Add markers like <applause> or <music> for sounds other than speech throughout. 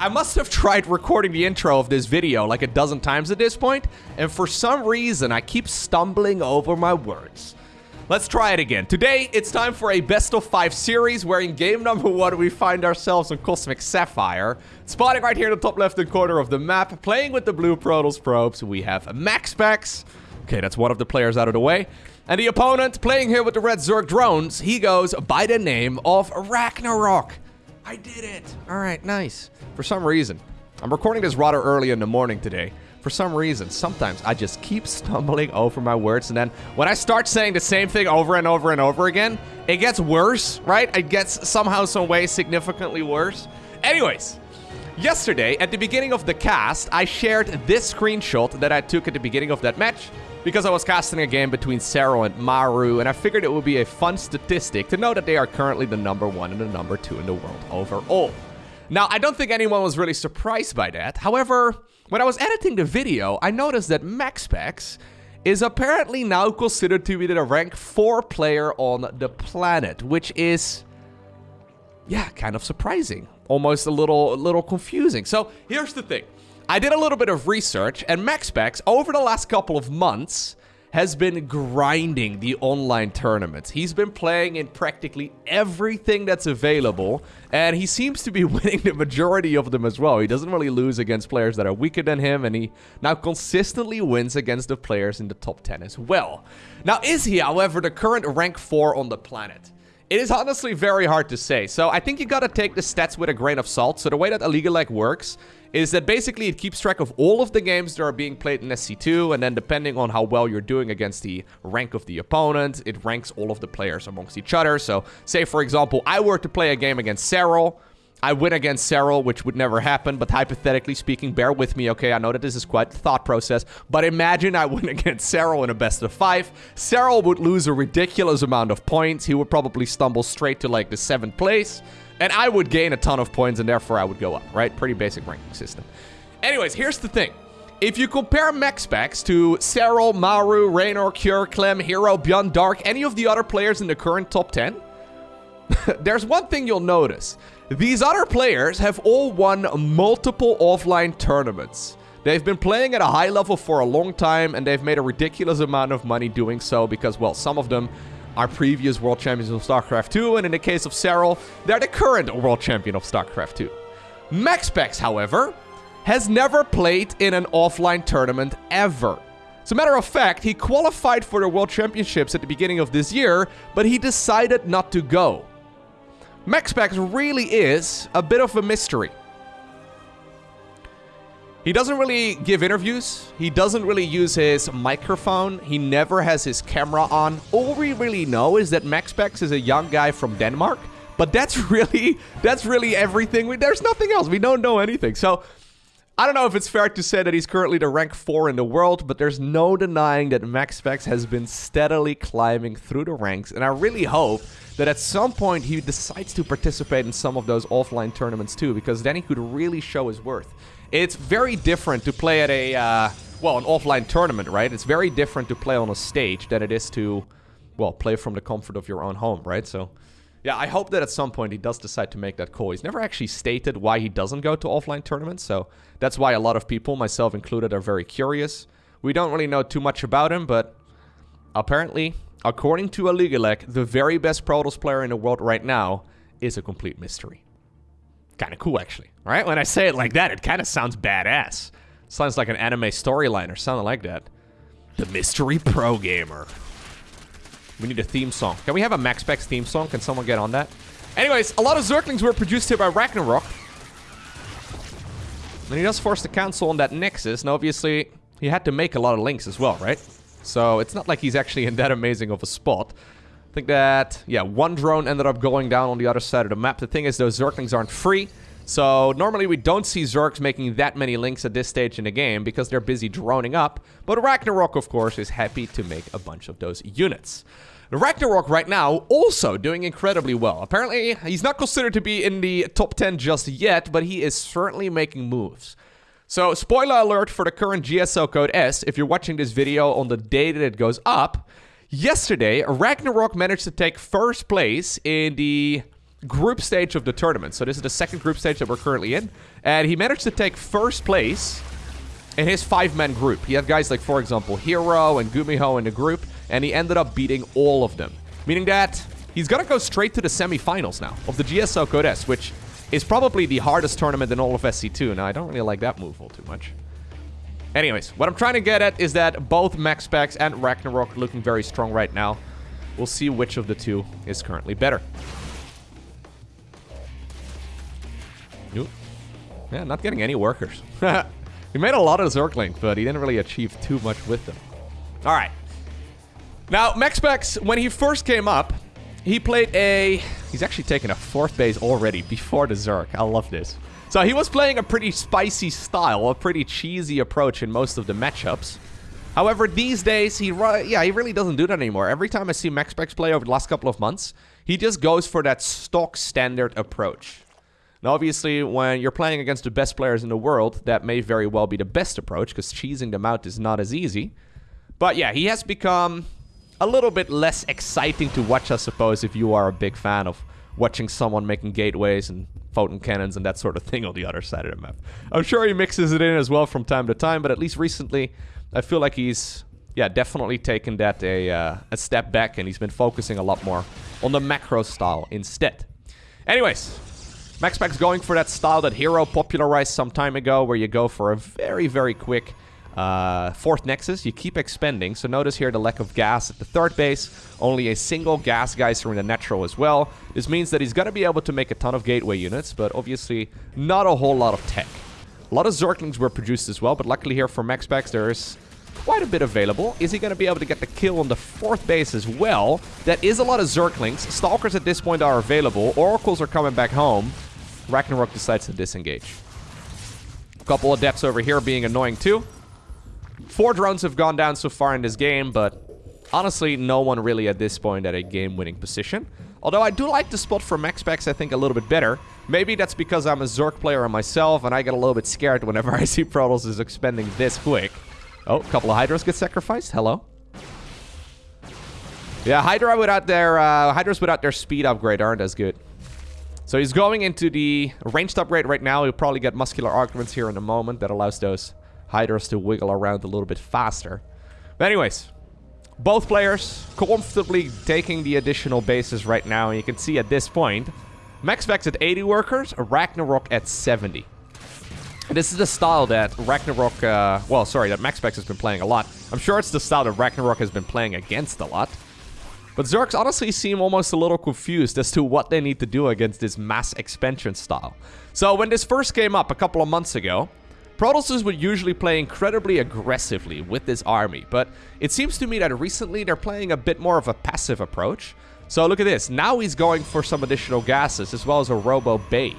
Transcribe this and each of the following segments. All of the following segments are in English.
I must have tried recording the intro of this video like a dozen times at this point, and for some reason, I keep stumbling over my words. Let's try it again. Today, it's time for a best of five series where in game number one, we find ourselves on Cosmic Sapphire. Spotting right here in the top left-hand corner of the map, playing with the blue Protoss probes, we have MaxPax. Okay, that's one of the players out of the way. And the opponent, playing here with the red Zerg drones, he goes by the name of Ragnarok. I did it. All right, nice. For some reason, I'm recording this rather early in the morning today for some reason, sometimes I just keep <laughs> stumbling over my words. And then when I start saying the same thing over and over and over again, it gets worse, right? It gets somehow, some way significantly worse. Anyways, yesterday at the beginning of the cast, I shared this screenshot that I took at the beginning of that match because I was casting a game between Serral and Maru, and I figured it would be a fun statistic to know that they are currently the number one and the number two in the world overall. Now, I don't think anyone was really surprised by that. However, when I was editing the video, I noticed that MaxPax is apparently now considered to be the rank 4 player on the planet, which is, yeah, kind of surprising. Almost a little, a little confusing. So here's the thing. I did a little bit of research, and MaxPax, over the last couple of months, has been grinding the online tournaments. He's been playing in practically everything that's available, and he seems to be <laughs> winning the majority of them as well. He doesn't really lose against players that are weaker than him, and he now consistently wins against the players in the top 10 as well. Now, is he, however, the current rank 4 on the planet? It is honestly very hard to say, so I think you gotta take the stats with a grain of salt. So the way that Aligulac works is that basically it keeps track of all of the games that are being played in SC2, and then depending on how well you're doing against the rank of the opponent, it ranks all of the players amongst each other. So say, for example, I were to play a game against Serral, I win against Serral, which would never happen, but hypothetically speaking, bear with me, okay? I know that this is quite the thought process, but imagine I <laughs> win against Serral in a best of five. Serral would lose a ridiculous amount of points. He would probably stumble straight to like the seventh place, and I would gain a ton of points, and therefore I would go up, right? Pretty basic ranking system. Anyways, here's the thing. If you compare MaxPax to Serral, Maru, Reynor, Cure, Clem, Hero, Beyond Dark, any of the other players in the current top 10, <laughs> there's one thing you'll notice. These other players have all won multiple offline tournaments. They've been playing at a high level for a long time, and they've made a ridiculous amount of money doing so because, well, some of them are previous world champions of StarCraft 2, and in the case of Serral, they're the current world champion of StarCraft 2. MaxPax, however, has never played in an offline tournament ever. As a matter of fact, he qualified for the World Championships at the beginning of this year, but he decided not to go. MaxPax really is a bit of a mystery. He doesn't really give interviews. He doesn't really use his microphone. He never has his camera on. All we really know is that MaxPax is a young guy from Denmark. But that's <laughs> really, that's really everything. We, there's nothing else. We don't know anything. So I don't know if it's fair to say that he's currently the rank 4 in the world, but there's no denying that MaxPax has been steadily climbing through the ranks. And I really hope that at some point he decides to participate in some of those offline tournaments too, because then he could really show his worth. It's very different to play at a, uh, well, an offline tournament, right? It's very different to play on a stage than it is to, well, play from the comfort of your own home, right? So, yeah, I hope that at some point he does decide to make that call. He's never actually stated why he doesn't go to offline tournaments, so that's why a lot of people, myself included, are very curious. We don't really know too much about him, but apparently according to Aligulac, the very best Protoss player in the world right now is a complete mystery. Kind of cool, actually. Right? When I say it like that, it kind of sounds badass. Sounds like an anime storyline or something like that. The Mystery Pro Gamer. We need a theme song. Can we have a MaxPax theme song? Can someone get on that? Anyways, a lot of Zerglings were produced here by Ragnarok. And he does force the council on that Nexus, and obviously he had to make a lot of lings as well, right? So it's not like he's actually in that amazing of a spot. Think that, yeah, one drone ended up going down on the other side of the map. The thing is, those Zerglings aren't free. So normally we don't see Zergs making that many lings at this stage in the game because they're busy droning up. But Ragnarok, of course, is happy to make a bunch of those units. Ragnarok right now also doing incredibly well. Apparently, he's not considered to be in the top 10 just yet, but he is certainly making moves. So, spoiler alert for the current GSL code S, if you're watching this video on the day that it goes up, yesterday, Ragnarok managed to take first place in the group stage of the tournament. So this is the second group stage that we're currently in. And he managed to take first place in his five-man group. He had guys like, for example, Hero and Gumiho in the group, and he ended up beating all of them. Meaning that he's going to go straight to the semifinals now of the GSL Code S, which is probably the hardest tournament in all of SC2. Now, I don't really like that move all too much. Anyways, what I'm trying to get at is that both MaxPax and Ragnarok looking very strong right now. We'll see which of the two is currently better. Nope. Yeah, not getting any workers. <laughs> he made a lot of Zergling, but he didn't really achieve too much with them. All right. Now, MaxPax, when he first came up, he played a... He's actually taken a fourth base already before the Zerg. I love this. So he was playing a pretty spicy style, a pretty cheesy approach in most of the matchups. However, these days, he yeah, he really doesn't do that anymore. Every time I see MaxPax play over the last couple of months, he just goes for that stock standard approach. Now, obviously, when you're playing against the best players in the world, that may very well be the best approach, because cheesing them out is not as easy. But yeah, he has become a little bit less exciting to watch, I suppose, if you are a big fan of watching someone making gateways and photon cannons and that sort of thing on the other side of the map. I'm sure he mixes it in as well from time to time, but at least recently, I feel like he's, yeah, definitely taken that a, uh, a step back and he's been focusing a lot more on the macro style instead. Anyways, MaxPax's going for that style that Hero popularized some time ago, where you go for a very, very quick uh, fourth Nexus, you keep expending. So notice here the lack of gas at the third base. Only a single gas geyser in the natural as well. This means that he's going to be able to make a ton of gateway units, but obviously not a whole lot of tech. A lot of Zerglings were produced as well, but luckily here for MaxPax there's quite a bit available. Is he going to be able to get the kill on the fourth base as well? That is a lot of Zerglings. Stalkers at this point are available. Oracles are coming back home. Ragnarok decides to disengage. A couple of adepts over here being annoying too. Four drones have gone down so far in this game, but honestly, no one really at this point at a game-winning position. Although I do like the spot for MaxPax, I think, a little bit better. Maybe that's because I'm a Zerg player myself, and I get a little bit scared whenever <laughs> I see Protoss is expending this quick. Oh, a couple of Hydras get sacrificed. Hello. Yeah, Hydra without their uh, Hydras without their speed upgrade aren't as good. So he's going into the ranged upgrade right now. He'll probably get muscular augments here in a moment that allows those Hydras to wiggle around a little bit faster. But anyways, both players comfortably taking the additional bases right now. And you can see at this point, MaxPax at 80 workers, Ragnarok at 70. This is the style that Ragnarok, uh, well, sorry, that MaxPax has been playing a lot. I'm sure it's the style that Ragnarok has been playing against a lot. But Zergs honestly seem almost a little confused as to what they need to do against this mass expansion style. So when this first came up a couple of months ago, Protosses would usually play incredibly aggressively with this army, but it seems to me that recently they're playing a bit more of a passive approach. So look at this, now he's going for some additional gases as well as a Robo Bay.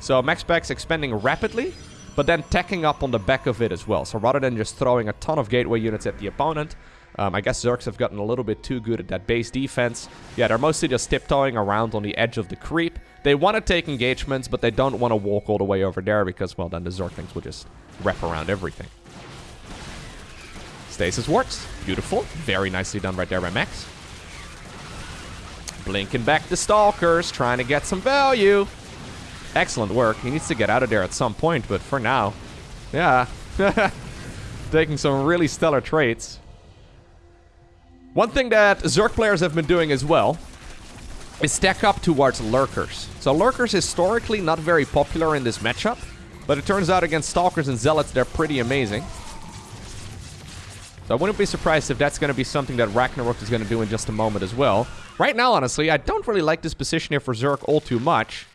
So MaxPax expanding rapidly, but then tacking up on the back of it as well. So rather than just throwing a ton of gateway units at the opponent, um, I guess Zergs have gotten a little bit too good at that base defense. Yeah, they're mostly just tiptoeing around on the edge of the creep. They want to take engagements, but they don't want to walk all the way over there because, well, then the Zerglings will just wrap around everything. Stasis works. Beautiful. Very nicely done right there by Max. Blinking back the Stalkers, trying to get some value. Excellent work. He needs to get out of there at some point, but for now, yeah. <laughs> Taking some really stellar traits. One thing that Zerg players have been doing as well is stack up towards Lurkers. So Lurkers historically not very popular in this matchup, but it turns out against Stalkers and Zealots they're pretty amazing. So I wouldn't be surprised if that's going to be something that Ragnarok is going to do in just a moment as well. Right now, honestly, I don't really like this position here for Zerg all too much.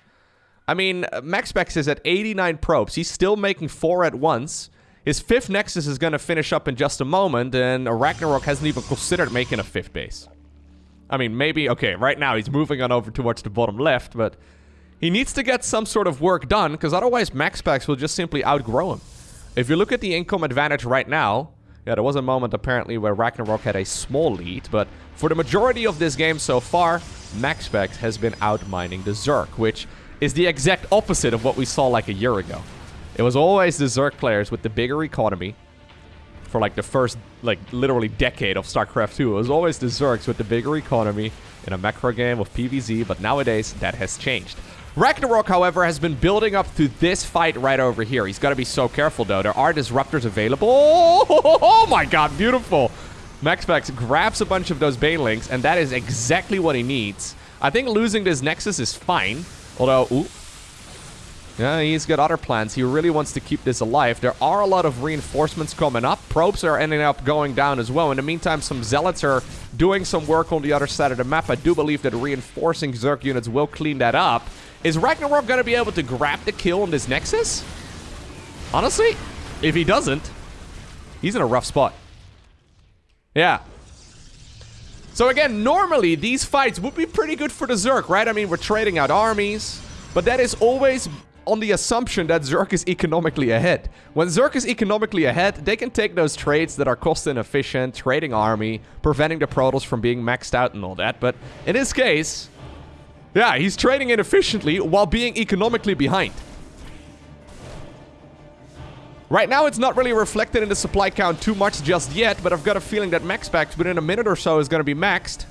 I mean, uh, MaxPax is at 89 probes. He's still making four at once. His fifth Nexus is going to finish up in just a moment, and Ragnarok hasn't even considered making a fifth base. I mean, maybe, okay, right now he's moving on over towards the bottom left, but he needs to get some sort of work done, because otherwise MaxPax will just simply outgrow him. If you look at the income advantage right now, yeah, there was a moment apparently where Ragnarok had a small lead, but for the majority of this game so far, MaxPax has been outmining the Zerg, which is the exact opposite of what we saw like a year ago. It was always the Zerg players with the bigger economy for like the first, like literally decade of StarCraft 2. It was always the Zergs with the bigger economy, in a macro game of PVZ, but nowadays that has changed. Ragnarok, however, has been building up to this fight right over here. He's got to be so careful, though. There are disruptors available. <laughs> Oh, my god, beautiful. MaxPax grabs a bunch of those Banelings, and that is exactly what he needs. I think losing this Nexus is fine, although... Ooh, yeah, he's got other plans. He really wants to keep this alive. There are a lot of reinforcements coming up. Probes are ending up going down as well. In the meantime, some Zealots are doing some work on the other side of the map. I do believe that reinforcing Zerg units will clean that up. Is Ragnarok going to be able to grab the kill on this Nexus? Honestly, if he doesn't, he's in a rough spot. Yeah. So again, normally these fights would be pretty good for the Zerg, right? I mean, we're trading out armies, but that is always on the assumption that Zerg is economically ahead. When Zerg is economically ahead, they can take those trades that are cost inefficient, trading army, preventing the Protoss from being maxed out and all that. But in this case, yeah, he's trading inefficiently while being economically behind. Right now, it's not really reflected in the supply count too much just yet, but I've got a feeling that MaxPax within a minute or so is going to be maxed.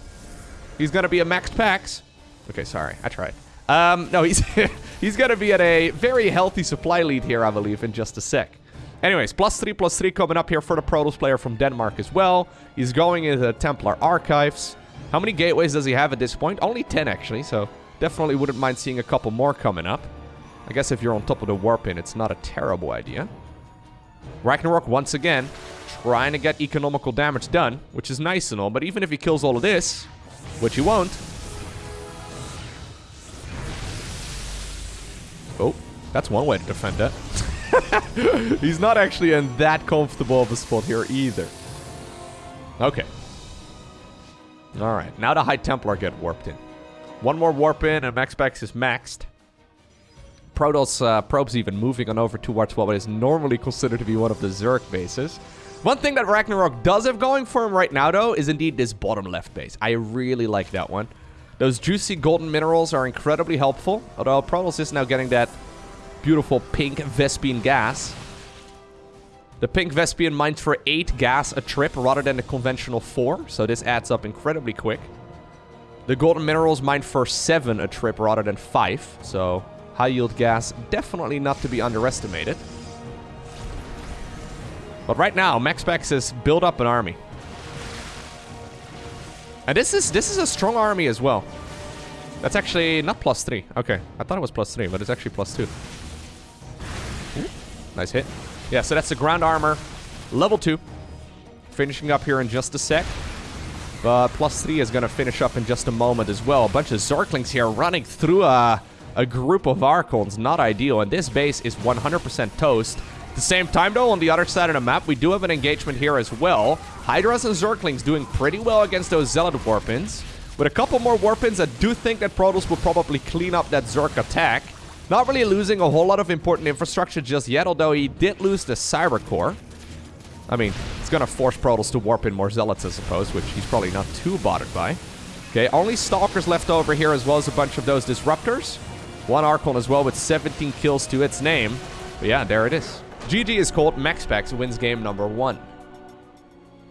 He's going to be a maxed Packs. Okay, sorry. I tried. Um, no, he's <laughs> he's going to be at a very healthy supply lead here, I believe, in just a sec. Anyways, plus 3, plus 3 coming up here for the Protoss player from Denmark as well. He's going into the Templar Archives. How many gateways does he have at this point? Only 10, actually, so definitely wouldn't mind seeing a couple more coming up. I guess if you're on top of the warp in, it's not a terrible idea. Ragnarok, once again, trying to get economical damage done, which is nice and all, but even if he kills all of this, which he won't, Oh, that's one way to defend it. <laughs> He's not actually in that comfortable of a spot here either. Okay. Alright, now the High Templar get warped in. One more warp in and MaxPax is maxed. Protoss uh, probes even moving on over towards what is normally considered to be one of the Zerg bases. One thing that Ragnarok does have going for him right now, though, is indeed this bottom left base. I really like that one. Those juicy golden minerals are incredibly helpful, although Protoss is now getting that beautiful pink Vespene gas. The pink Vespene mines for 8 gas a trip rather than the conventional 4, so this adds up incredibly quick. The golden minerals mine for 7 a trip rather than 5, so high yield gas definitely not to be underestimated. But right now, MaxPax has built up an army. And this is this is a strong army as well. That's actually not plus three. Okay, I thought it was plus three, but it's actually plus two. Nice hit. Yeah, so that's the ground armor, level two. Finishing up here in just a sec. But plus three is going to finish up in just a moment as well. A bunch of Zerglings here running through a, a group of Archons. Not ideal. And this base is 100% toast. At the same time, though, on the other side of the map, we do have an engagement here as well. Hydras and Zerglings doing pretty well against those Zealot Warpins. With a couple more Warpins, I do think that Protoss will probably clean up that Zerg attack. Not really losing a whole lot of important infrastructure just yet, although he did lose the Cyber Core. I mean, it's going to force Protoss to warp in more Zealots, I suppose, which he's probably not too bothered by. Okay, only Stalkers left over here, as well as a bunch of those Disruptors. One Archon as well with 17 kills to its name. But yeah, there it is. GG is called MaxPax wins game number one.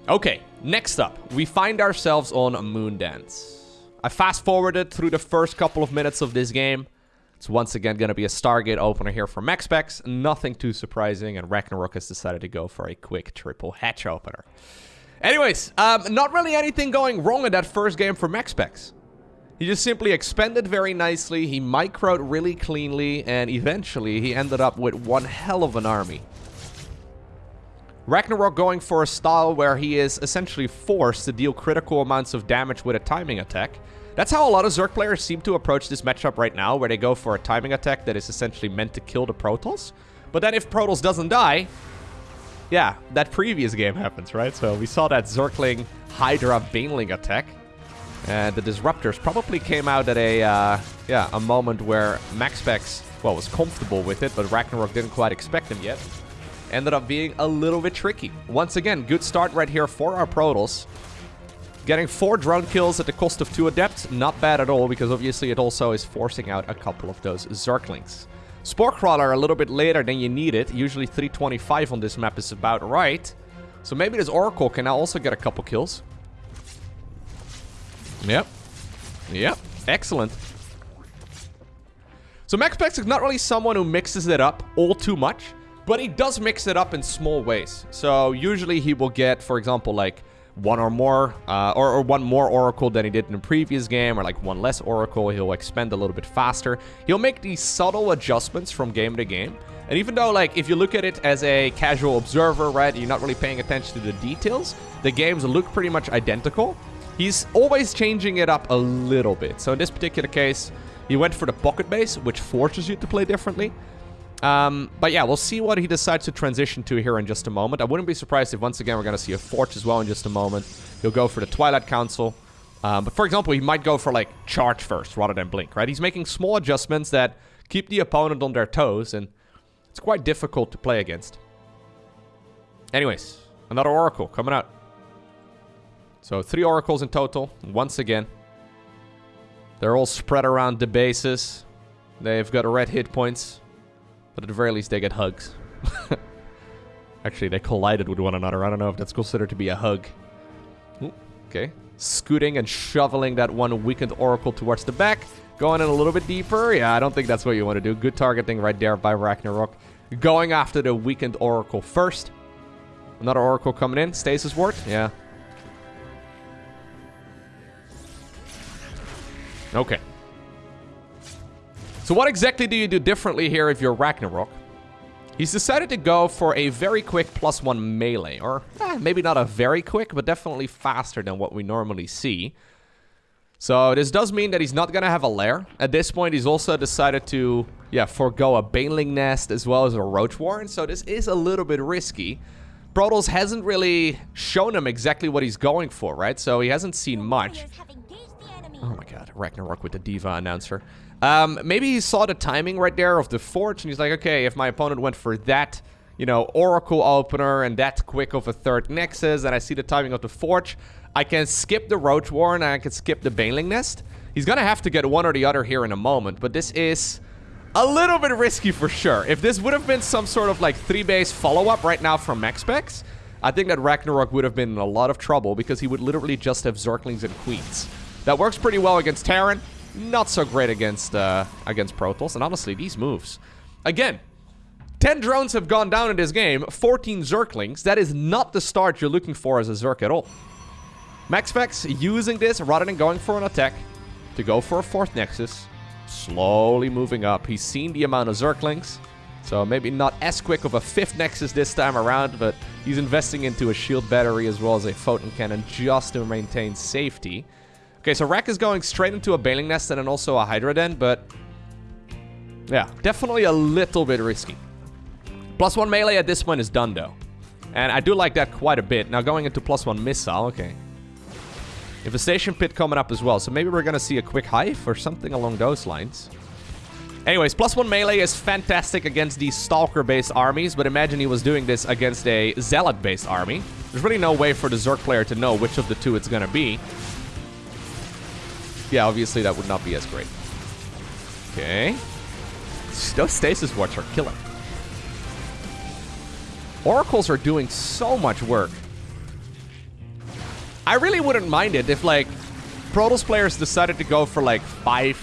Okay, next up, we find ourselves on Moondance. I fast forwarded through the first couple of minutes of this game. It's once again going to be a Stargate opener here for MaxPax. Nothing too surprising, and Ragnarok has decided to go for a quick triple hatch opener. Anyways, um, not really anything going wrong in that first game for MaxPax. He just simply expanded very nicely, he microed really cleanly, and eventually he ended up with one hell of an army. Ragnarok going for a style where he is essentially forced to deal critical amounts of damage with a timing attack. That's how a lot of Zerg players seem to approach this matchup right now, where they go for a timing attack that is essentially meant to kill the Protoss. But then if Protoss doesn't die, yeah, that previous game happens, right? So we saw that Zergling Hydra Baneling attack. And the Disruptors probably came out at a, uh, yeah, a moment where MaxPax, well, was comfortable with it, but Ragnarok didn't quite expect him yet. Ended up being a little bit tricky. Once again, good start right here for our Protoss. Getting four drone kills at the cost of two adepts, not bad at all, because obviously it also is forcing out a couple of those Zerglings. Spore Crawler a little bit later than you need it. Usually 325 on this map is about right. So maybe this Oracle can now also get a couple kills. Yep. Yep, excellent. So MaxPax is not really someone who mixes it up all too much, but he does mix it up in small ways. So usually he will get, for example, like one or more, uh, or, or, one more Oracle than he did in the previous game, or like one less Oracle. He'll expend a little bit faster. He'll make these subtle adjustments from game to game. And even though, like, if you look at it as a casual observer, right, you're not really paying attention to the details, the games look pretty much identical. He's always changing it up a little bit. So in this particular case, he went for the pocket base, which forces you to play differently. Um, but yeah, we'll see what he decides to transition to here in just a moment. I wouldn't be surprised if once again we're going to see a Forge as well in just a moment. He'll go for the Twilight Council. Um, but for example, he might go for like Charge first rather than Blink, right? He's making small adjustments that keep the opponent on their toes, and it's quite difficult to play against. Anyways, another Oracle coming out. So three Oracles in total, once again. They're all spread around the bases. They've got red hit points. But at the very least, they get hugs. <laughs> Actually, they collided with one another. I don't know if that's considered to be a hug. Ooh, okay. Scooting and shoveling that one weakened Oracle towards the back. Going in a little bit deeper. Yeah, I don't think that's what you want to do. Good targeting right there by Ragnarok. Going after the weakened Oracle first. Another Oracle coming in. Stasis Ward. Yeah. Okay. So what exactly do you do differently here if you're Ragnarok? He's decided to go for a very quick plus one melee, or eh, maybe not a very quick, but definitely faster than what we normally see. So this does mean that he's not going to have a lair. At this point, he's also decided to, yeah, forego a Baneling Nest as well as a Roach Warren, so this is a little bit risky. Protoss hasn't really shown him exactly what he's going for, right? So he hasn't seen much. Oh my god, Ragnarok with the D.Va announcer. Um, maybe he saw the timing right there of the Forge, and he's like, okay, if my opponent went for that, you know, Oracle opener and that quick of a third Nexus, and I see the timing of the Forge, I can skip the Roach Warren and I can skip the Baneling Nest. He's gonna have to get one or the other here in a moment, but this is a little bit risky for sure. If this would have been some sort of like three-base follow-up right now from MaxPax, I think that Ragnarok would have been in a lot of trouble because he would literally just have Zerglings and Queens. That works pretty well against Terran. Not so great against uh, against Protoss. And honestly, these moves. Again, 10 drones have gone down in this game. 14 Zerglings. That is not the start you're looking for as a Zerg at all. MaxPax using this rather than going for an attack to go for a fourth Nexus. Slowly moving up. He's seen the amount of Zerglings. So maybe not as quick of a fifth Nexus this time around, but he's investing into a shield battery as well as a photon cannon just to maintain safety. Okay, so Rack is going straight into a Baneling Nest and then also a Hydra Den, but... Yeah, definitely a little bit risky. Plus one melee at this point is done, though. And I do like that quite a bit. Now going into plus one missile, okay. Infestation Pit coming up as well, so maybe we're gonna see a quick Hive or something along those lines. Anyways, plus one melee is fantastic against these Stalker-based armies, but imagine he was doing this against a Zealot-based army. There's really no way for the Zerg player to know which of the two it's gonna be yeah, obviously that would not be as great. Okay. Those stasis wards are killer. Oracles are doing so much work. I really wouldn't mind it if, like, Protoss players decided to go for, like, five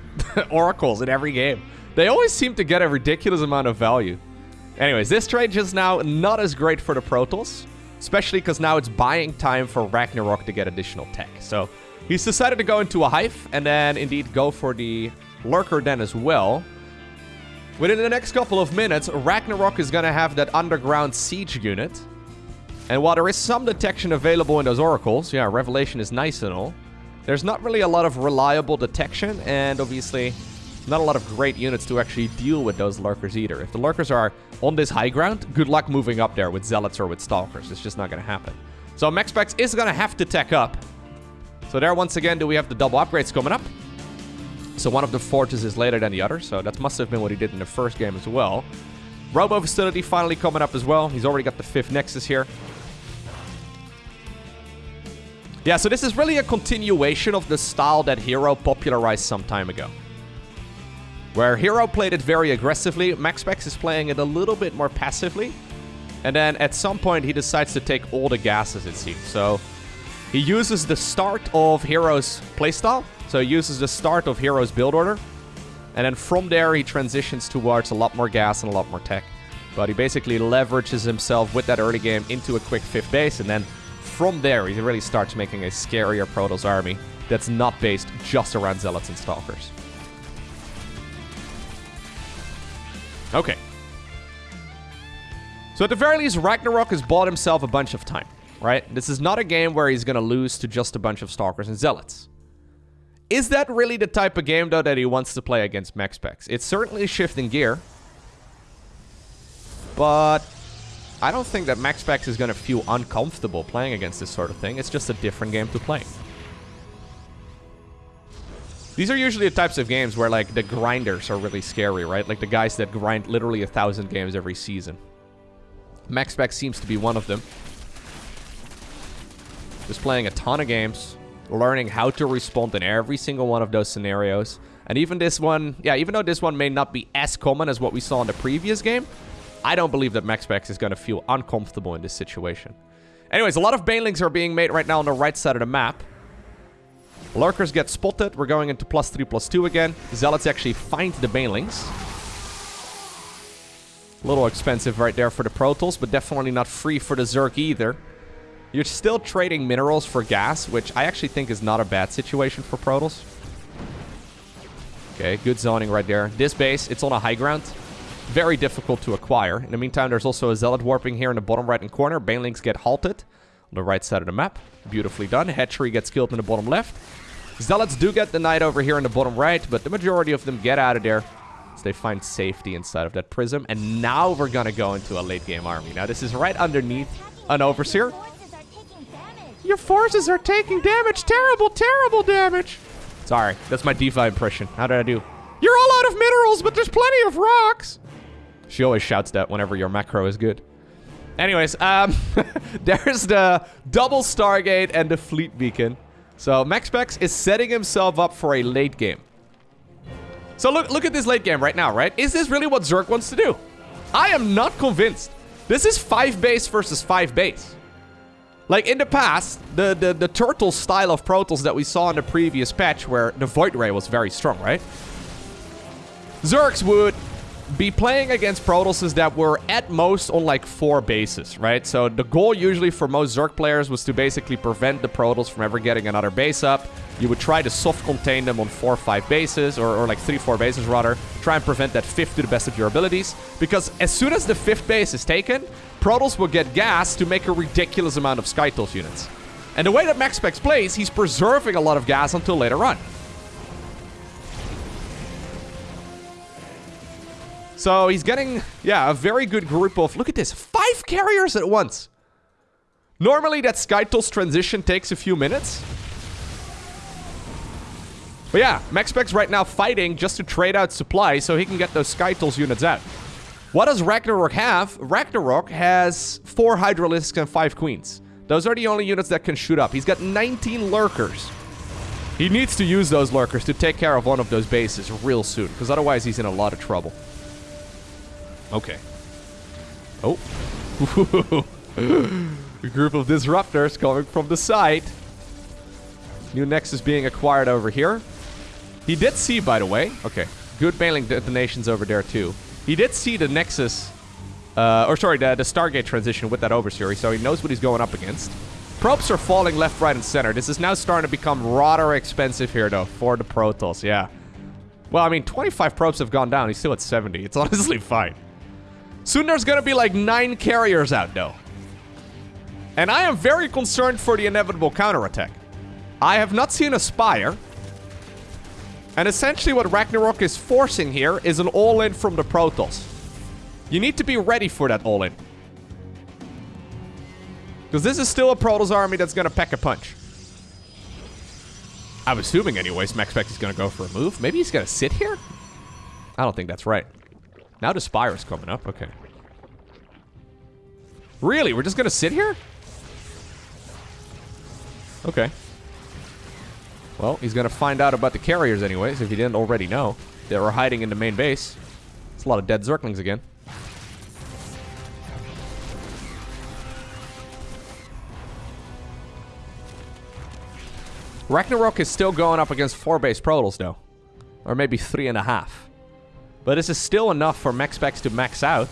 <laughs> Oracles in every game. They always seem to get a ridiculous amount of value. Anyways, this trade just now not as great for the Protoss, especially because now it's buying time for Ragnarok to get additional tech. So He's decided to go into a Hive and then indeed go for the Lurker Den as well. Within the next couple of minutes, Ragnarok is going to have that underground siege unit. And while there is some detection available in those oracles, yeah, Revelation is nice and all, there's not really a lot of reliable detection, and obviously not a lot of great units to actually deal with those lurkers either. If the lurkers are on this high ground, good luck moving up there with zealots or with stalkers. It's just not going to happen. So MaxPax is going to have to tech up. So there, once again, do we have the double upgrades coming up. So one of the forges is later than the other, so that must have been what he did in the first game as well. Robo Facility finally coming up as well. He's already got the fifth Nexus here. Yeah, so this is really a continuation of the style that Hero popularized some time ago. Where Hero played it very aggressively, MaxPax is playing it a little bit more passively. And then at some point he decides to take all the gases, it seems. So he uses the start of Hero's playstyle So he uses the start of Hero's build order. And then from there, he transitions towards a lot more gas and a lot more tech. But he basically leverages himself with that early game into a quick fifth base. And then from there, he really starts making a scarier Protoss army that's not based just around Zealots and Stalkers. Okay. So at the very least, Ragnarok has bought himself a bunch of time, right? This is not a game where he's going to lose to just a bunch of Stalkers and Zealots. Is that really the type of game, though, that he wants to play against MaxPax? It's certainly shifting gear. But I don't think that MaxPax is going to feel uncomfortable playing against this sort of thing. It's just a different game to play. These are usually the types of games where, like, the grinders are really scary, right? Like the guys that grind literally a thousand games every season. MaxPax seems to be one of them. Just playing a ton of games, learning how to respond in every single one of those scenarios. And even this one, yeah, even though this one may not be as common as what we saw in the previous game, I don't believe that MaxPax is going to feel uncomfortable in this situation. Anyways, a lot of banelings are being made right now on the right side of the map. Lurkers get spotted. We're going into plus 3, plus 2 again. Zealots actually find the Banelings. A little expensive right there for the Protoss, but definitely not free for the Zerg either. You're still trading minerals for gas, which I actually think is not a bad situation for Protoss. Okay, good zoning right there. This base, it's on a high ground. Very difficult to acquire. In the meantime, there's also a Zealot warping here in the bottom right-hand corner. Banelings get halted on the right side of the map. Beautifully done. Hatchery gets killed in the bottom left. Zealots do get the knight over here in the bottom right, but the majority of them get out of there as they find safety inside of that prism. And now we're going to go into a late game army. Now this is right underneath an overseer. Your forces are taking damage. Terrible, terrible damage. Sorry, that's my D.Va impression. How did I do? You're all out of minerals, but there's plenty of rocks. She always shouts that whenever your macro is good. Anyways, um, <laughs> there's the double Stargate and the Fleet Beacon. So MaxPax is setting himself up for a late game. So look, look at this late game right now, right? Is this really what Zerg wants to do? I am not convinced. This is 5 base versus 5 base. Like in the past, the, the, the turtle style of Protoss that we saw in the previous patch where the Void Ray was very strong, right? Zergs would be playing against Protosses that were at most on like four bases, right? So the goal usually for most Zerg players was to basically prevent the Protoss from ever getting another base up. You would try to soft contain them on four or five bases, or, or like three, four bases rather. Try and prevent that fifth to the best of your abilities. Because as soon as the fifth base is taken, Protoss will get gas to make a ridiculous amount of Skytoss units. And the way that MaxPax plays, he's preserving a lot of gas until later on. So he's getting, yeah, a very good group of, look at this, five carriers at once. Normally that Skytoss transition takes a few minutes. But yeah, MaxPax right now fighting just to trade out supply so he can get those Skytoss units out. What does Ragnarok have? Ragnarok has four Hydralisks and five Queens. Those are the only units that can shoot up. He's got 19 Lurkers. He needs to use those Lurkers to take care of one of those bases real soon, because otherwise he's in a lot of trouble. Okay. Oh. <laughs> a group of disruptors coming from the side. New Nexus being acquired over here. He did see, by the way. Okay. Good baneling detonations over there, too. He did see the Nexus... Uh, or sorry, the, the Stargate transition with that Overseer, so he knows what he's going up against. Probes are falling left, right, and center. This is now starting to become rather expensive here, though, for the Protoss, yeah. Well, I mean, 25 probes have gone down. He's still at 70. It's <laughs> honestly fine. Soon there's gonna be like nine carriers out though. And I am very concerned for the inevitable counterattack. I have not seen a Spire. And essentially what Ragnarok is forcing here is an all-in from the Protoss. You need to be ready for that all-in. Because this is still a Protoss army that's gonna pack a punch. I'm assuming anyways, MaxPax is gonna go for a move. Maybe he's gonna sit here? I don't think that's right. Now the Spire's coming up. Okay. Really? We're just gonna sit here? Okay. Well, he's gonna find out about the carriers anyways, if he didn't already know. They were hiding in the main base. It's a lot of dead Zerglings again. Ragnarok is still going up against four base Protoss, though. Or maybe three and a half. But this is still enough for MaxPax to max out.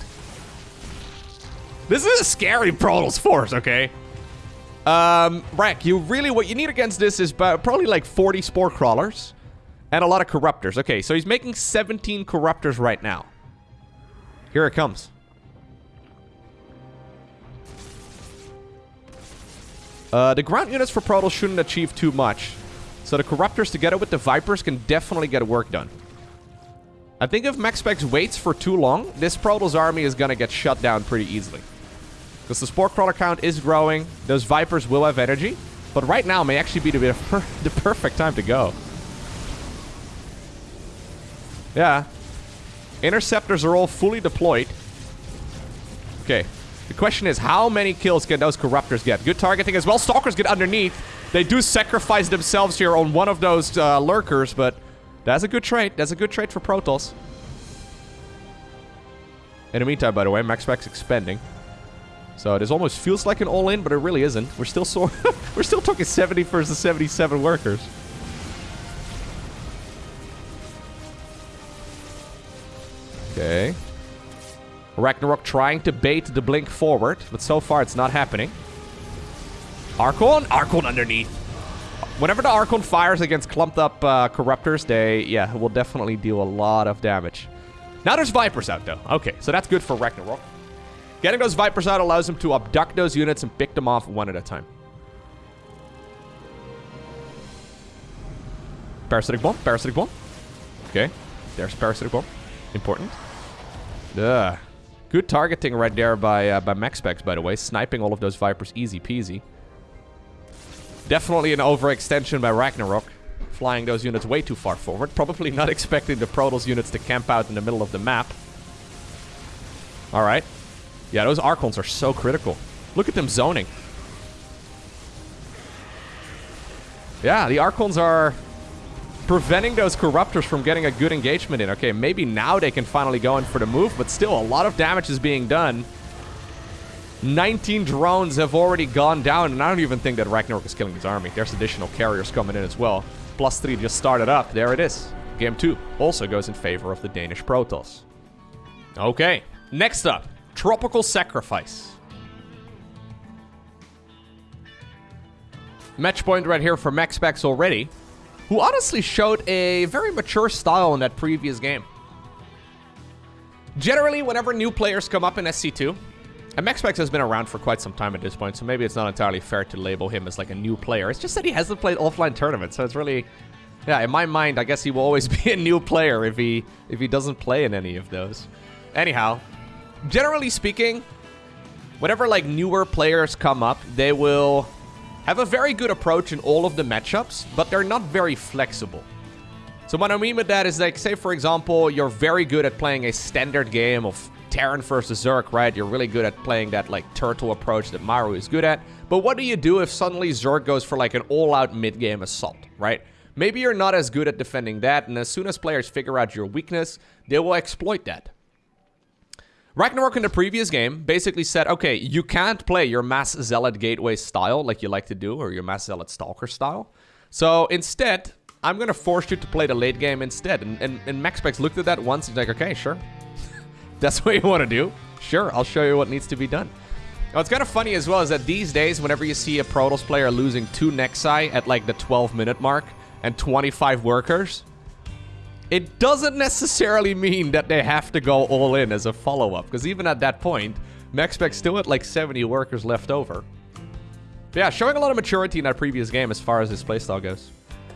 This is a scary Protoss force, okay? Um, Brack, you really, what you need against this is probably like 40 Spore Crawlers and a lot of Corruptors. Okay, so he's making 17 Corruptors right now. Here it comes. Uh, the ground units for Protoss shouldn't achieve too much. So the Corruptors together with the Vipers can definitely get work done. I think if MaxPax waits for too long, this Protoss army is going to get shut down pretty easily. Because the Spore Crawler count is growing. Those Vipers will have energy. But right now may actually be the, <laughs> the perfect time to go. Yeah. Interceptors are all fully deployed. Okay. The question is, how many kills can those Corruptors get? Good targeting as well. Stalkers get underneath. They do sacrifice themselves here on one of those uh, Lurkers, but that's a good trade. That's a good trade for Protoss. In the meantime, by the way, MaxPax expanding. So this almost feels like an all-in, but it really isn't. We're still so <laughs> we're still talking 70 versus 77 workers. Okay. Ragnarok trying to bait the blink forward, but so far it's not happening. Archon? Archon underneath. Whenever the Archon fires against clumped up uh, Corruptors, they, yeah, will definitely deal a lot of damage. Now there's Vipers out, though. Okay, so that's good for Ragnarok. Getting those Vipers out allows him to abduct those units and pick them off one at a time. Parasitic Bomb, Parasitic Bomb. Okay, there's Parasitic Bomb. Important. Ugh. Good targeting right there by, uh, by MaxPax, by the way. Sniping all of those Vipers easy peasy. Definitely an overextension by Ragnarok. Flying those units way too far forward. Probably not <laughs> expecting the Protoss units to camp out in the middle of the map. Alright. Yeah, those Archons are so critical. Look at them zoning. Yeah, the Archons are preventing those Corruptors from getting a good engagement in. Okay, maybe now they can finally go in for the move, but still, a lot of damage is being done. 19 drones have already gone down, and I don't even think that Ragnarok is killing his army. There's additional carriers coming in as well. Plus 3 just started up. There it is. Game 2 also goes in favor of the Danish Protoss. Okay, next up. Tropical Sacrifice. Match point right here for MaxPax already, who honestly showed a very mature style in that previous game. Generally, whenever new players come up in SC2, and has been around for quite some time at this point, so maybe it's not entirely fair to label him as like a new player. It's just that he hasn't played offline tournaments, so it's really... Yeah, in my mind, I guess he will always <laughs> be a new player if he if he doesn't play in any of those. Anyhow, generally speaking, whenever like newer players come up, they will have a very good approach in all of the matchups, but they're not very flexible. So what I mean with that is like, say for example, you're very good at playing a standard game of Terran versus Zerg, right? You're really good at playing that like turtle approach that Maru is good at. But what do you do if suddenly Zerg goes for like an all-out mid-game assault, right? Maybe you're not as good at defending that, and as soon as players figure out your weakness, they will exploit that. Ragnarok in the previous game basically said, okay, you can't play your Mass Zealot Gateway style like you like to do, or your Mass Zealot Stalker style. So instead, I'm going to force you to play the late game instead. And, and, and MaxPax looked at that once, he's like, okay, sure. That's <laughs> what you want to do? Sure, I'll show you what needs to be done. Now, What's kind of funny as well is that these days, whenever you see a Protoss player losing two Nexi at like the 12 minute mark and 25 workers, it doesn't necessarily mean that they have to go all in as a follow-up, because even at that point, MaxPax still had like 70 workers left over. But yeah, showing a lot of maturity in that previous game as far as his playstyle goes.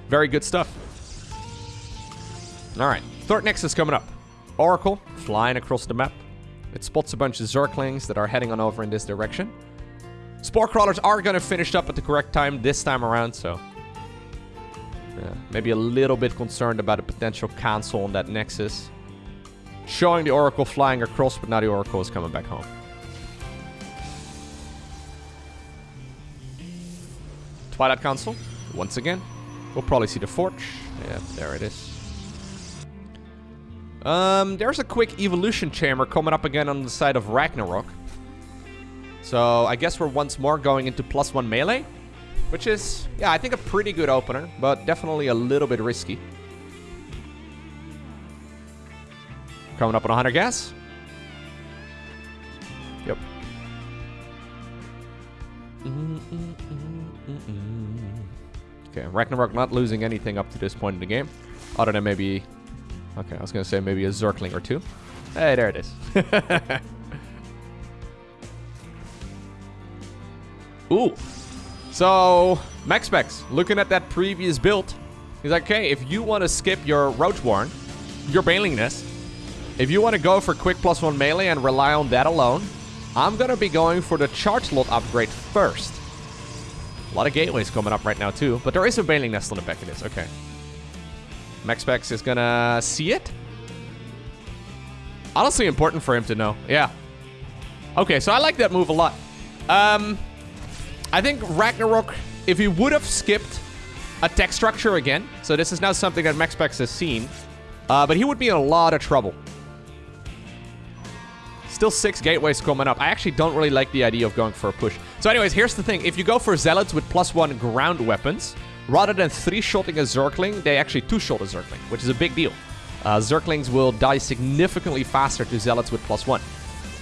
Very good stuff. Alright, Thort Nexus coming up. Oracle, flying across the map. It spots a bunch of Zerglings that are heading on over in this direction. Spore Crawlers are going to finish up at the correct time this time around, so yeah, maybe a little bit concerned about a potential cancel on that Nexus. Showing the Oracle flying across, but now the Oracle is coming back home. Twilight Council, once again. We'll probably see the Forge. Yeah, there it is. Um, there's a quick evolution chamber coming up again on the side of Ragnarok. So I guess we're once more going into plus one melee. Which is, yeah, I think a pretty good opener, but definitely a little bit risky. Coming up on 100 gas. Yep. Okay, Ragnarok not losing anything up to this point in the game. Other than maybe... Okay, I was going to say maybe a Zergling or two. Hey, there it is. <laughs> Ooh. So, MaxPax, looking at that previous build, he's like, okay, if you want to skip your Roach Warren, your Baneling Nest, if you want to go for quick plus one melee and rely on that alone, I'm going to be going for the charge slot upgrade first. A lot of gateways coming up right now too, but there is a Baneling Nest on the back of this, okay. MaxPax is gonna see it. Honestly important for him to know, yeah. Okay, so I like that move a lot. Um, I think Ragnarok, if he would have skipped a tech structure again, so this is now something that MaxPax has seen, uh, but he would be in a lot of trouble. Still six gateways coming up. I actually don't really like the idea of going for a push. So anyways, here's the thing. If you go for Zealots with plus one ground weapons, rather than three-shotting a Zergling, they actually two-shot a Zergling, which is a big deal. Uh, Zerglings will die significantly faster to Zealots with plus one.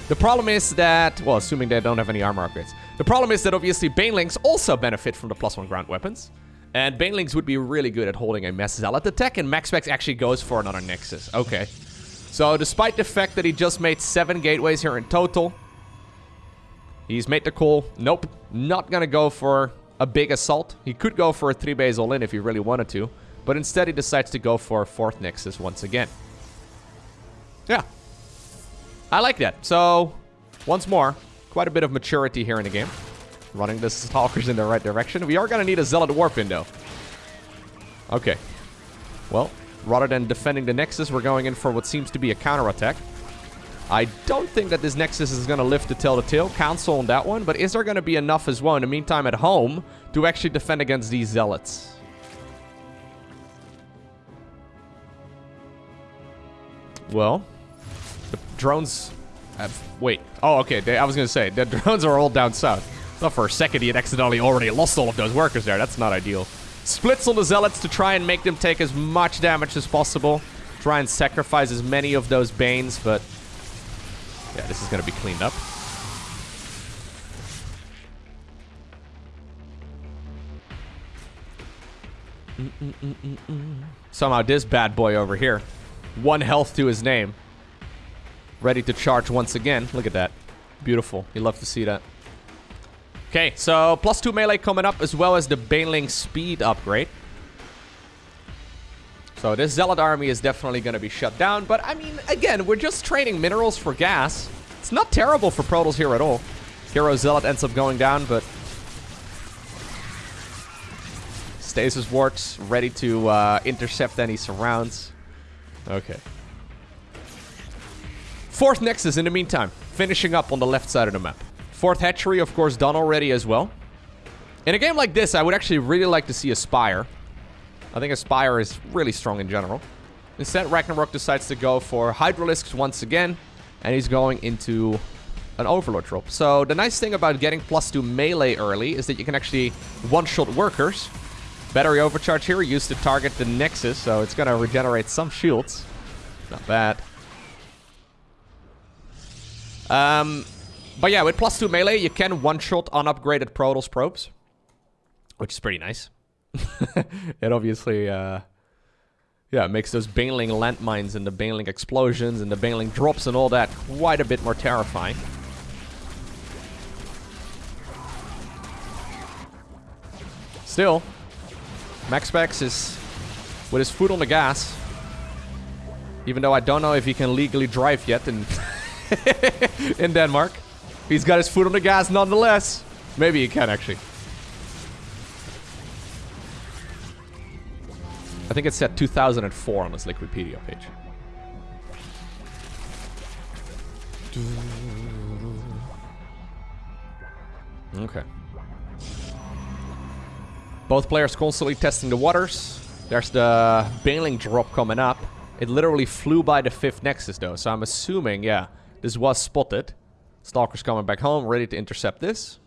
The problem is that, well, assuming they don't have any armor upgrades. The problem is that obviously Banelings also benefit from the plus one ground weapons. And Banelings would be really good at holding a Mass Zealot attack, and MaxPax actually goes for another Nexus. Okay. So despite the fact that he just made seven gateways here in total, he's made the call. Nope, not gonna go for a big assault. He could go for a three base all in if he really wanted to, but instead he decides to go for a fourth Nexus once again. Yeah. I like that. So, once more, quite a bit of maturity here in the game. Running the <laughs> Stalkers in the right direction. We are gonna need a Zealot Warp though. Okay. Well, Rather than defending the Nexus, we're going in for what seems to be a counterattack. I don't think that this Nexus is going to lift to tell the tale. Council on that one. But is there going to be enough as well in the meantime at home to actually defend against these Zealots? Well, the drones have... Wait. Oh, okay. They, I was going to say, the <laughs> drones are all down south. Thought for a second he had accidentally already lost all of those workers there. That's not ideal. Splits on the Zealots to try and make them take as much damage as possible. Try and sacrifice as many of those Banes, but... Yeah, this is going to be cleaned up. Mm -mm -mm Somehow this bad boy over here. One health to his name. Ready to charge once again. Look at that. Beautiful. You love to see that. Okay, so plus two melee coming up as well as the Baneling speed upgrade. So this Zealot army is definitely going to be shut down. But I mean, again, we're just trading minerals for gas. It's not terrible for Protoss here at all. Hero Zealot ends up going down, but... Stasis Wards ready to uh, intercept any surrounds. Okay. Fourth Nexus in the meantime, finishing up on the left side of the map. Fourth hatchery, of course, done already as well. In a game like this, I would actually really like to see a Spire. I think Aspire is really strong in general. Instead, Ragnarok decides to go for Hydralisks once again, and he's going into an Overlord drop. So the nice thing about getting plus 2 melee early is that you can actually one-shot workers. Battery overcharge here used to target the Nexus, so it's going to regenerate some shields. Not bad. Um, but yeah, with plus two melee, you can one-shot unupgraded Protoss probes. Which is pretty nice. <laughs> it obviously, uh, yeah, makes those Baneling landmines and the Baneling explosions and the Baneling drops and all that quite a bit more terrifying. Still, MaxPax is with his foot on the gas. Even though I don't know if he can legally drive yet in, <laughs> in Denmark. He's got his foot on the gas nonetheless. Maybe he can, actually. I think it said 2004 on this Liquipedia page. Okay. Both players constantly testing the waters. There's the Baneling drop coming up. It literally flew by the fifth Nexus though, so I'm assuming, yeah, this was spotted. Stalker's coming back home, ready to intercept this.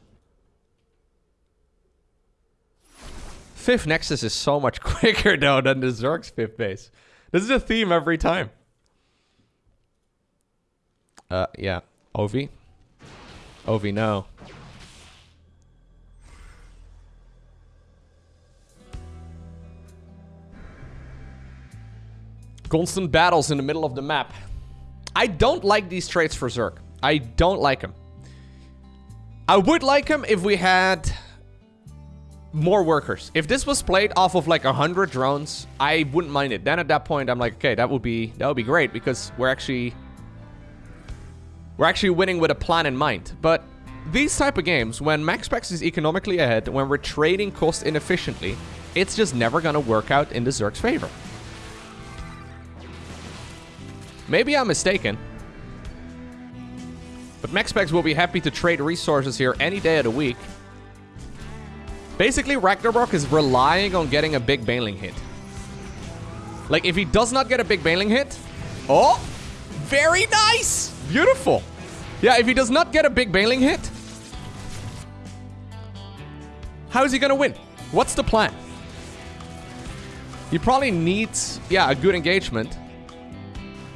Fifth Nexus is so much <laughs> quicker though than the Zerg's fifth base. This is a theme every time. Uh, yeah. Ovi? Ovi, no. Constant battles in the middle of the map. I don't like these traits for Zerg. I don't like them. I would like them if we had more workers. If this was played off of like 100 drones, I wouldn't mind it. Then at that point, I'm like, okay, that would be that would be great because we're actually we're actually winning with a plan in mind. But these type of games, when MaxPax is economically ahead, when we're trading cost inefficiently, it's just never gonna work out in the Zerg's favor. Maybe I'm mistaken. But MaxPax will be happy to trade resources here any day of the week. Basically, Ragnarok is relying on getting a big Baneling hit. Like, if he does not get a big Baneling hit... Oh! Very nice! Beautiful. Yeah, if he does not get a big Baneling hit... How is he gonna win? What's the plan? He probably needs, yeah, a good engagement.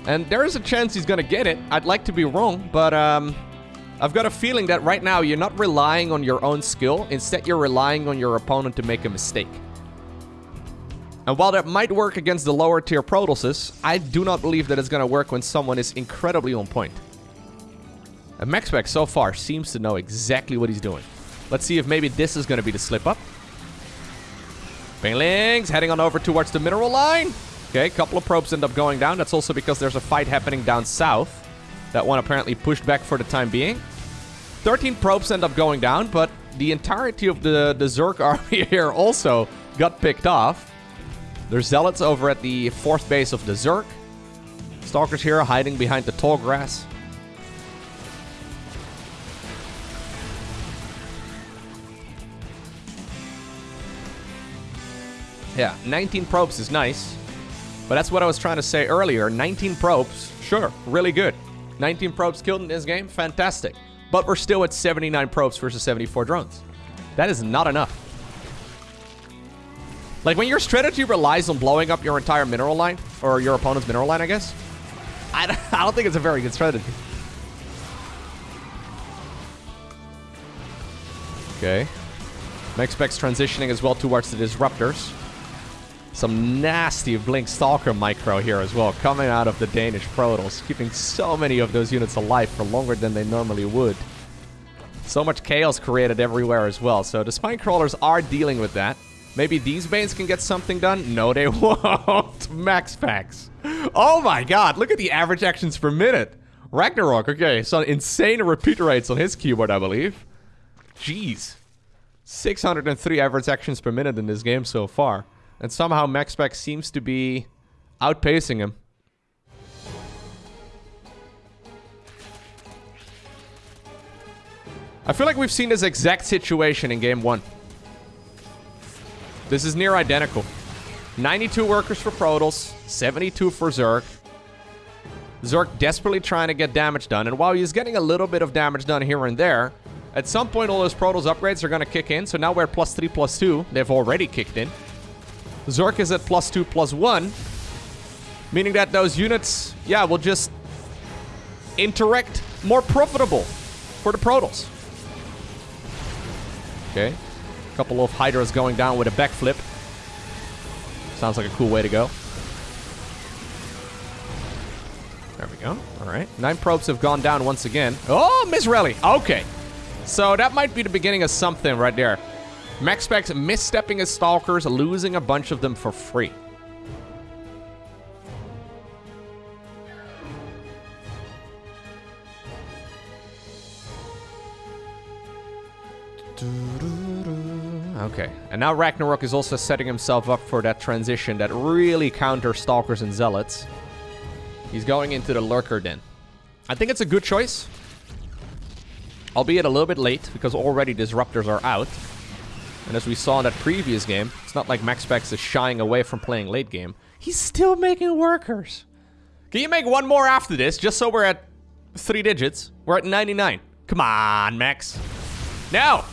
And there is a chance he's gonna get it. I'd like to be wrong, but um, I've got a feeling that right now you're not relying on your own skill. Instead, you're relying on your opponent to make a mistake. And while that might work against the lower tier Protosses, I do not believe that it's gonna work when someone is incredibly on point. And MaxPax so far seems to know exactly what he's doing. Let's see if maybe this is gonna be the slip up. Banelings heading on over towards the mineral line. Okay, a couple of probes end up going down. That's also because there's a fight happening down south. That one apparently pushed back for the time being. 13 probes end up going down, but the entirety of the, the Zerg <laughs> army here also got picked off. There's zealots over at the fourth base of the Zerg. Stalkers here hiding behind the tall grass. Yeah, 19 probes is nice. But that's what I was trying to say earlier. 19 probes, sure, really good. 19 probes killed in this game, fantastic. But we're still at 79 probes versus 74 drones. That is not enough. Like, when your strategy relies on blowing up your entire mineral line, or your opponent's mineral line, I guess, I, don't <laughs> think it's a very good strategy. Okay. MaxPax transitioning as well towards the Disruptors. Some nasty Blink Stalker micro here as well, coming out of the Danish Protoss, keeping so many of those units alive for longer than they normally would. So much chaos created everywhere as well, so the Spine Crawlers are dealing with that. Maybe these Banes can get something done? No, they <laughs> won't. MaxPax. Oh my god, look at the average actions per minute. Ragnarok, okay, so insane repeat rates on his keyboard, I believe. Jeez. 603 average actions per minute in this game so far. And somehow MaxPax seems to be outpacing him. I feel like we've seen this exact situation in game one. This is near identical. 92 workers for Protoss, 72 for Zerg. Zerg desperately trying to get damage done, and while he's getting a little bit of damage done here and there, at some point all those Protoss upgrades are going to kick in, so now we're plus 3, plus 2. They've already kicked in. Zerg is at plus 2, plus 1. Meaning that those units, yeah, will just interact more profitable for the Protoss. Okay. A couple of Hydras going down with a backflip. Sounds like a cool way to go. There we go. All right. Nine probes have gone down once again. Oh, Miss Rally. Okay. So that might be the beginning of something right there. MaxPax misstepping his Stalkers, losing a bunch of them for free. Okay, and now Ragnarok is also setting himself up for that transition that really counters Stalkers and Zealots. He's going into the Lurker Den. I think it's a good choice. Albeit a little bit late, because already Disruptors are out. And as we saw in that previous game, it's not like MaxPax is shying away from playing late game. He's still making workers. Can you make one more after this, just so we're at three digits? We're at 99. Come on, Max. No!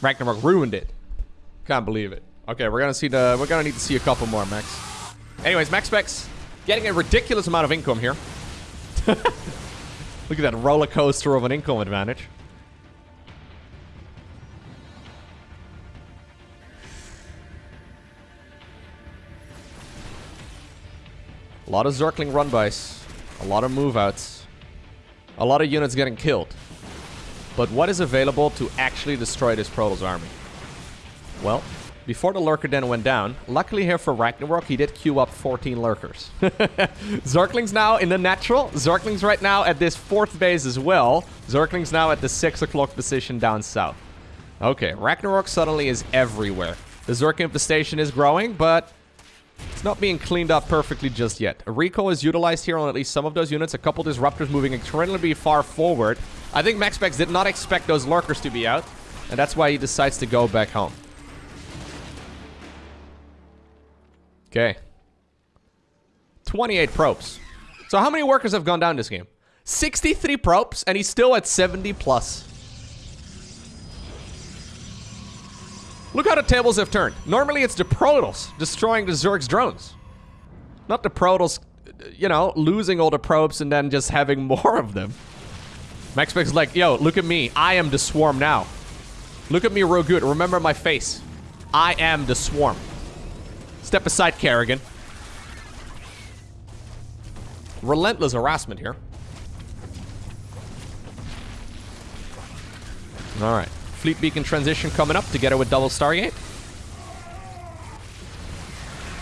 Ragnarok ruined it. Can't believe it. Okay, we're gonna see the we're gonna need to see a couple more Max. Anyways, MaxPax getting a ridiculous amount of income here. <laughs> Look at that roller coaster of an income advantage. A lot of Zergling run-bys. A lot of move-outs. A lot of units getting killed. But what is available to actually destroy this Protoss army? Well, before the Lurker Den went down, luckily here for Ragnarok, he did queue up 14 Lurkers. <laughs> Zerglings now in the natural. Zerglings right now at this fourth base as well. Zerglings now at the 6 o'clock position down south. Okay, Ragnarok suddenly is everywhere. The Zerg infestation is growing, but it's not being cleaned up perfectly just yet. Recall is utilized here on at least some of those units. A couple disruptors moving incredibly far forward. I think MaxPax did not expect those lurkers to be out. And that's why he decides to go back home. Okay. 28 probes. So how many workers have gone down this game? 63 probes, and he's still at 70 plus. Look how the tables have turned. Normally it's the Protoss destroying the Zerg's drones. Not the Protoss, you know, losing all the probes and then just having <laughs> more of them. MaxPax like, yo, look at me. I am the swarm now. Look at me real good. Remember my face. I am the swarm. Step aside, Kerrigan. Relentless harassment here. Alright. Fleet Beacon transition coming up together with Double Stargate.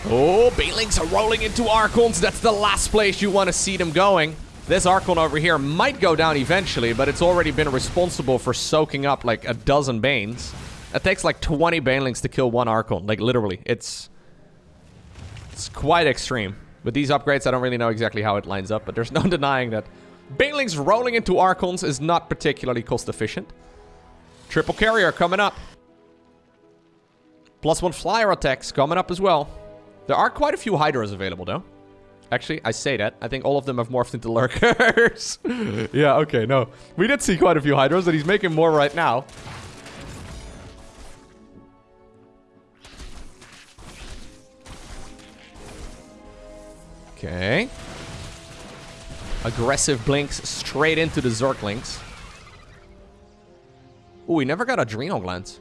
Oh, Banelings are rolling into Archons. That's the last place you want to see them going. This Archon over here might go down eventually, but it's already been responsible for soaking up like a dozen Banes. It takes like 20 Banelings to kill one Archon. Like literally, it's... It's quite extreme. With these upgrades, I don't really know exactly how it lines up, but there's no <laughs> denying that Banelings rolling into Archons is not particularly cost efficient. Triple carrier coming up. Plus one flyer attacks coming up as well. There are quite a few Hydras available, though. Actually, I say that. I think all of them have morphed into <laughs> Lurkers. <laughs> yeah, okay, no. We did see quite a few Hydras, and he's making more right now. Okay. Aggressive blinks straight into the Zerglings. Ooh, we never got Adrenal Glands.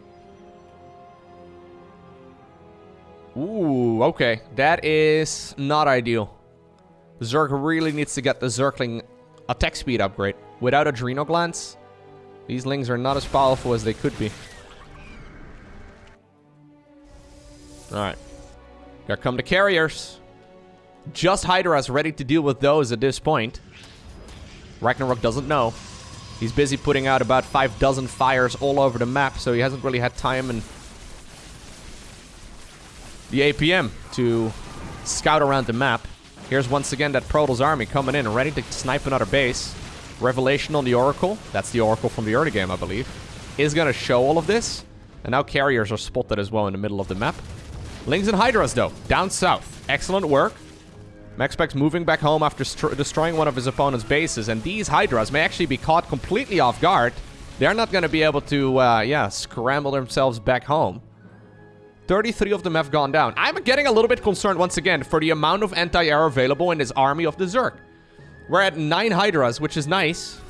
Ooh, okay. That is not ideal. Zerg really needs to get the Zergling attack speed upgrade. Without Adrenal Glands, these Lings are not as powerful as they could be. Alright. Here come the carriers. Just Hydra Hydras ready to deal with those at this point. Ragnarok doesn't know. He's busy putting out about five dozen fires all over the map, so he hasn't really had time and the APM to scout around the map. Here's once again that Protoss army coming in, ready to snipe another base. Revelation on the Oracle, that's the Oracle from the early game, I believe, is going to show all of this. And now carriers are spotted as well in the middle of the map. Lings and Hydras, though, down south. Excellent work. MaxPax moving back home after destroying one of his opponent's bases, and these Hydras may actually be caught completely off guard. They're not going to be able to, uh, yeah, scramble themselves back home. 33 of them have gone down. I'm getting a little bit concerned once again for the amount of anti-air available in this army of the Zerg. We're at 9 Hydras, which is nice.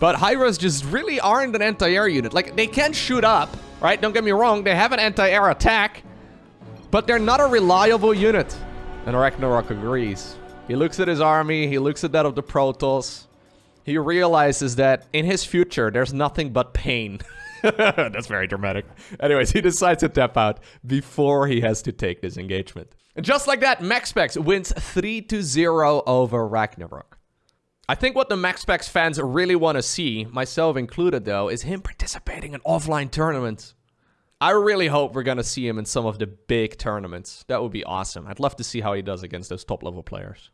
But Hydras just really aren't an anti-air unit. Like, they can shoot up, right? Don't get me wrong, they have an anti-air attack. But they're not a reliable unit. And Ragnarok agrees. He looks at his army, he looks at that of the Protoss. He realizes that in his future, there's nothing but pain. <laughs> That's very dramatic. Anyways, he decides to tap out before he has to take this engagement. And just like that, MaxPax wins 3 to 0 over Ragnarok. I think what the MaxPax fans really want to see, myself included though, is him participating in offline tournaments. I really hope we're going to see him in some of the big tournaments. That would be awesome. I'd love to see how he does against those top level players.